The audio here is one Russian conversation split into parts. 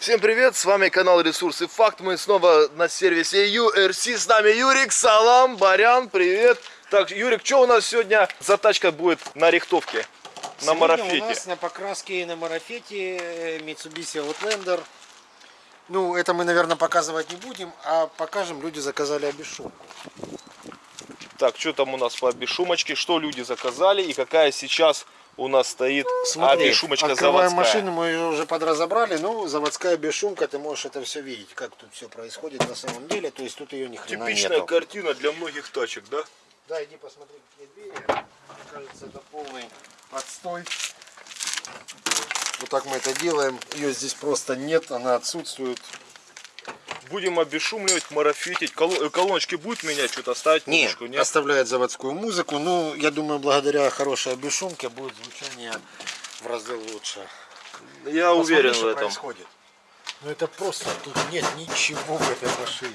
Всем привет, с вами канал Ресурсы Факт. Мы снова на сервисе URC. С нами Юрик, Салам, Барян, привет. Так, Юрик, что у нас сегодня за тачка будет на рихтовке? На Сегодня марафете. у нас на покраске на марафете э, Mitsubishi Outlander. Ну, это мы, наверное, показывать не будем, а покажем, люди заказали обешумку. Так, что там у нас по обешумочке? Что люди заказали и какая сейчас у нас стоит обешумочка открываем заводская? машину, мы ее уже подразобрали, ну, заводская бешумка, ты можешь это все видеть, как тут все происходит на самом деле, то есть тут ее ни хрена Типичная нету. картина для многих тачек, да? Да, иди посмотри, какие двери. Мне кажется, это полный отстой. Вот так мы это делаем. Ее здесь просто нет, она отсутствует. Будем обешумливать, марафетить. Э, Колоночки будет менять, что-то ставить? Не, музычку? Нет? оставляет заводскую музыку. Ну, я думаю, благодаря хорошей бесшумке будет звучание в разы лучше. Я Посмотри, уверен в что этом. происходит. Ну это просто, тут нет ничего в этой машине.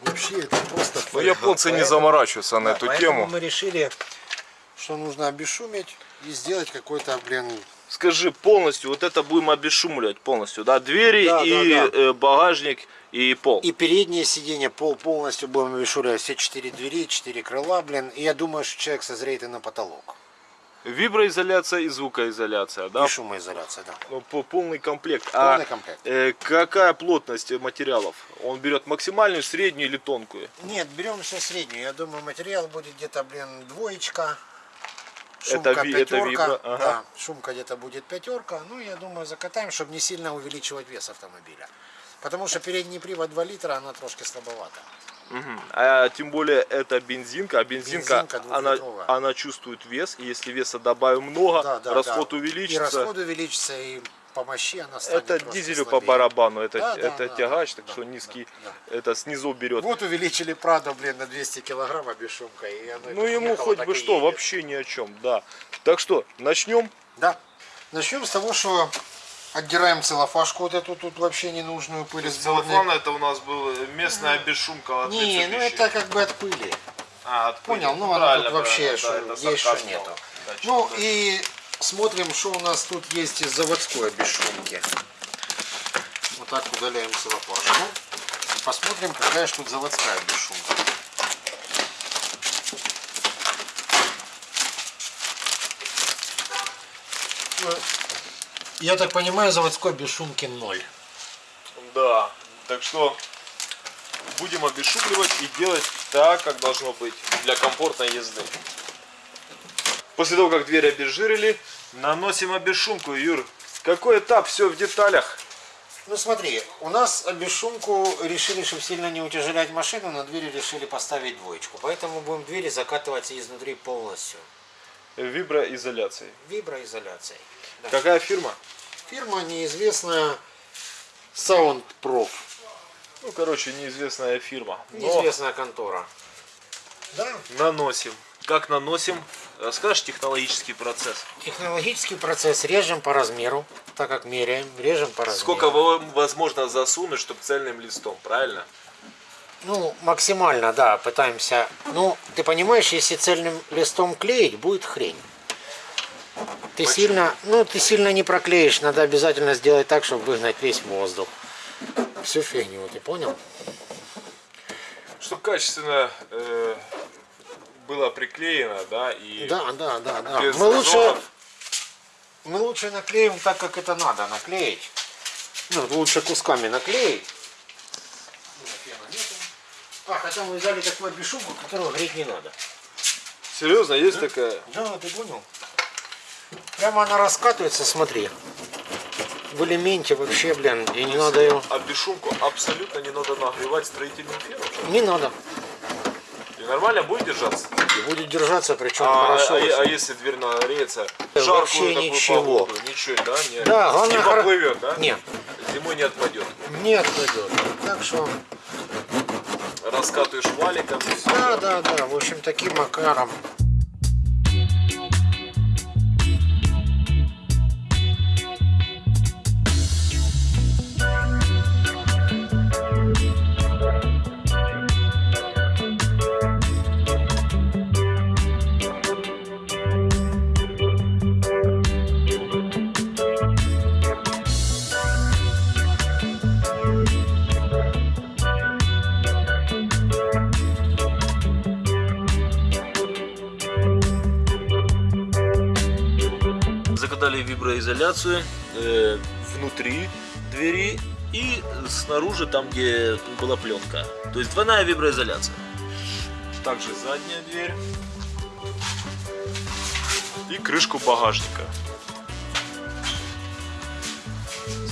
Вообще это просто фольга. японцы не Поэтому- заморачиваются на да, эту тему. мы решили, что нужно обешумить и сделать какой-то, блин, Скажи полностью, вот это будем обешумливать полностью, да? Двери Да, и да, да. э, багажник и пол. И переднее сиденье пол полностью будем вешуривать все четыре двери, четыре крыла, блин. И я думаю, что человек созреет и на потолок. Виброизоляция и звукоизоляция, да? И шумоизоляция, да. Ну, по- полный комплект. Полный а комплект. э, какая плотность материалов? Он берет максимальную, среднюю или тонкую? Нет, берем все среднюю. Я думаю, материал будет где-то, блин, двоечка. Это Шумка это пятерка. вибро, ага. Да, шумка где-то будет пятерка. Ну, я думаю, закатаем, чтобы не сильно увеличивать вес автомобиля. Потому что передний привод 2 литра, она трошки слабовата. Мгм. А тем более это бензинка, а бензинка, Бензинка она, она чувствует вес, и если веса добавим много, Да, да, расход да. увеличится. И расход увеличится, и по мощи она станет Это дизелю по слабее. барабану, это, Да, да, это да, тягач, да, так да, что да, низкий, да. это снизу берет. Вот увеличили Прадо, блин, на 200 килограмм обешумка. И оно Ну ему ехало, хоть бы что, едет. вообще ни о чем, да. Так что, начнем. Да. Начнем с того, что отдираем целлофашку вот эту тут вообще ненужную пыль дворника. это у нас был местная бесшумка от Не, ну это как бы от пыли. А, от Понял, пыли. ну она тут вообще да, это есть, что нету. Да, Ну и смотрим, что у нас тут есть из заводской бесшумки. Вот так удаляем целлофашку. Посмотрим, какая же тут заводская бесшумка. Ну, Я так понимаю, заводской бесшумки ноль. Да, так что будем обешумливать и делать так, как должно быть для комфортной езды. После того, как дверь обезжирили, наносим обешумку. Юр, какой этап? Все в деталях. Ну смотри, у нас бесшумку решили, чтобы сильно не утяжелять машину, на двери решили поставить двоечку. Поэтому будем двери закатывать изнутри полностью. Виброизоляцией. Виброизоляцией. Да. Какая фирма? Фирма неизвестная Soundprof. Ну, короче, неизвестная фирма. Неизвестная контора. Да. наносим. Как наносим? Расскажешь технологический процесс? Технологический процесс режем по размеру, так как меряем, режем по размеру. Сколько во- возможно засунуть, чтобы цельным листом, правильно? Ну, максимально, да, пытаемся. Ну, ты понимаешь, если цельным листом клеить, будет хрень. Ты сильно, ну, ты сильно не проклеишь, надо обязательно сделать так, чтобы выгнать весь воздух. Всю фигню, ты понял? Чтобы качественно э, было приклеено, да, и Да, да, да, да. Мы лучше, зазоров. мы лучше наклеим так, как это надо наклеить. Ну, лучше кусками наклеить. А, хотя мы взяли такую бешумку, которую греть не надо. Серьезно, есть такая? Да, ты понял? Прямо она раскатывается, смотри. В элементе вообще, блин, и не надо ее... А бесшумку абсолютно не надо нагревать строительным феном. Не надо. Нормально будет держаться? И будет держаться, причем А, хорошо. а- а если дверь нагреется? Вообще такую ничего. погоду, Ничего, да? Не, Да, главное, не поплывет, да? Нет, Зимой не отпадет. не отпадет. Так что, Раскатываешь валиком да, да, да, в общем, таким макаром. Закатали виброизоляцию э, внутри двери и снаружи, там где была пленка. То есть двойная виброизоляция. Также задняя дверь. И крышку багажника.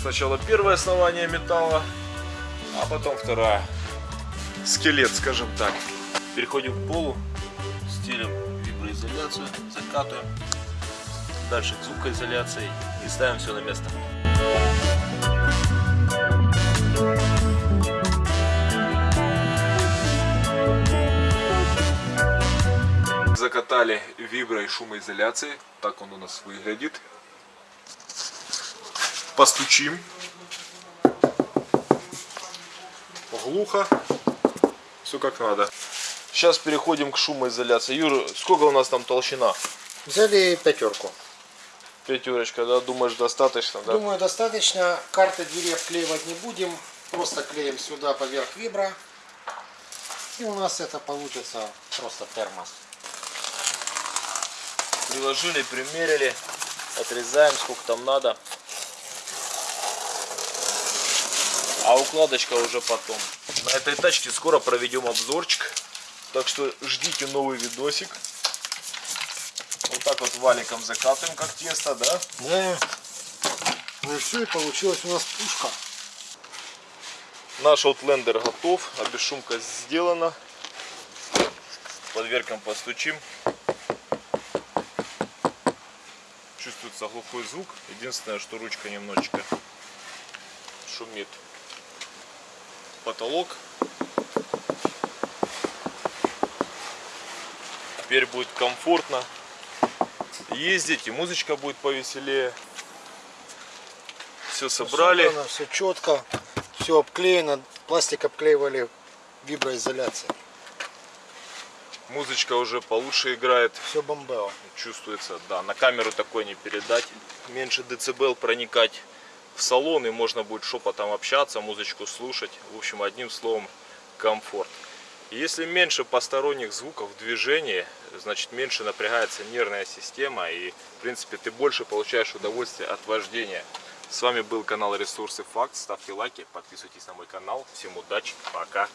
Сначала первое основание металла, а потом вторая. Скелет, скажем так. Переходим к полу, стелим виброизоляцию, закатываем. Дальше к звукоизоляции и ставим все на место. Закатали вибро и шумоизоляции. Так он у нас выглядит. Постучим. Глухо. Все как надо. Сейчас переходим к шумоизоляции. Юра, сколько у нас там толщина? Взяли пятерку. Пятерочка, да? Думаешь, достаточно, да? Думаю, достаточно. Карты двери обклеивать не будем. Просто клеим сюда поверх вибра. И у нас это получится просто термос. Приложили, примерили, отрезаем сколько там надо. А укладочка уже потом. На этой тачке скоро проведем обзорчик. Так что ждите новый видосик. Вот так вот валиком закатываем, как тесто, да? Да. Ну и все, и получилась у нас пушка. Наш Outlander готов, обешумка сделана. Под дверкам постучим. Чувствуется глухой звук. Единственное, что ручка немножечко шумит. Потолок. Теперь будет комфортно ездить, и музычка будет повеселее. Все собрали. все четко, все обклеено. Пластик обклеивали виброизоляцией. Музычка уже получше играет. Все бомбео. чувствуется, да, на камеру такой не передать. Меньше децибел проникать в салон и можно будет шепотом общаться, музычку слушать. В общем, одним словом, комфорт. Если меньше посторонних звуков в движении, значит меньше напрягается нервная система и, в принципе, ты больше получаешь удовольствие от вождения. С вами был канал Ресурсы Факт. Ставьте лайки, подписывайтесь на мой канал. Всем удачи, пока.